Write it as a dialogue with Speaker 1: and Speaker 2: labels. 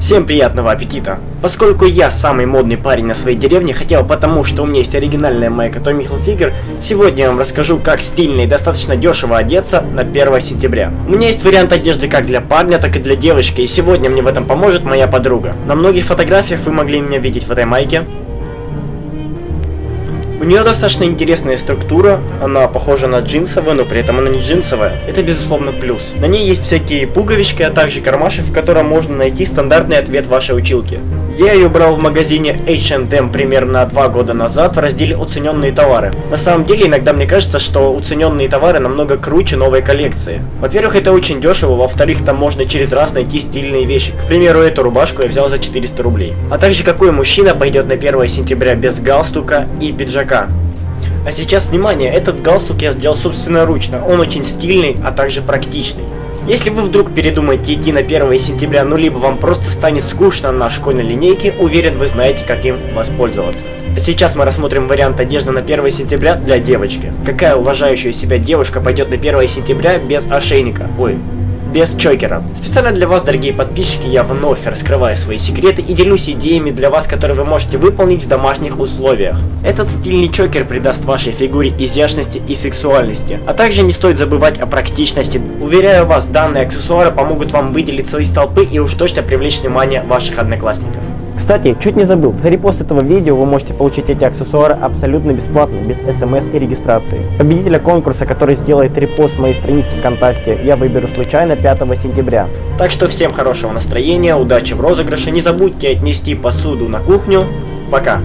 Speaker 1: Всем приятного аппетита! Поскольку я самый модный парень на своей деревне, хотел потому, что у меня есть оригинальная майка Tommy Hilfiger, сегодня я вам расскажу, как стильно и достаточно дешево одеться на 1 сентября. У меня есть вариант одежды как для парня, так и для девочки, и сегодня мне в этом поможет моя подруга. На многих фотографиях вы могли меня видеть в этой майке. Нее достаточно интересная структура, она похожа на джинсовую, но при этом она не джинсовая. Это безусловно плюс. На ней есть всякие пуговички, а также кармашек, в котором можно найти стандартный ответ вашей училки. Я ее брал в магазине H&M примерно два года назад в разделе «Уцененные товары». На самом деле, иногда мне кажется, что уцененные товары намного круче новой коллекции. Во-первых, это очень дешево, во-вторых, там можно через раз найти стильные вещи. К примеру, эту рубашку я взял за 400 рублей. А также, какой мужчина пойдет на 1 сентября без галстука и пиджака. А сейчас, внимание, этот галстук я сделал собственноручно, он очень стильный, а также практичный. Если вы вдруг передумаете идти на 1 сентября, ну либо вам просто станет скучно на школьной линейке, уверен вы знаете, как им воспользоваться. Сейчас мы рассмотрим вариант одежды на 1 сентября для девочки. Какая уважающая себя девушка пойдет на 1 сентября без ошейника? Ой, без чокера. Специально для вас, дорогие подписчики, я вновь раскрываю свои секреты и делюсь идеями для вас, которые вы можете выполнить в домашних условиях. Этот стильный чокер придаст вашей фигуре изящности и сексуальности. А также не стоит забывать о практичности. Уверяю вас, данные аксессуары помогут вам выделиться из толпы и уж точно привлечь внимание ваших одноклассников. Кстати, чуть не забыл, за репост этого видео вы можете получить эти аксессуары абсолютно бесплатно, без смс и регистрации. Победителя конкурса, который сделает репост моей страницы ВКонтакте, я выберу случайно 5 сентября. Так что всем хорошего настроения, удачи в розыгрыше, не забудьте отнести посуду на кухню. Пока!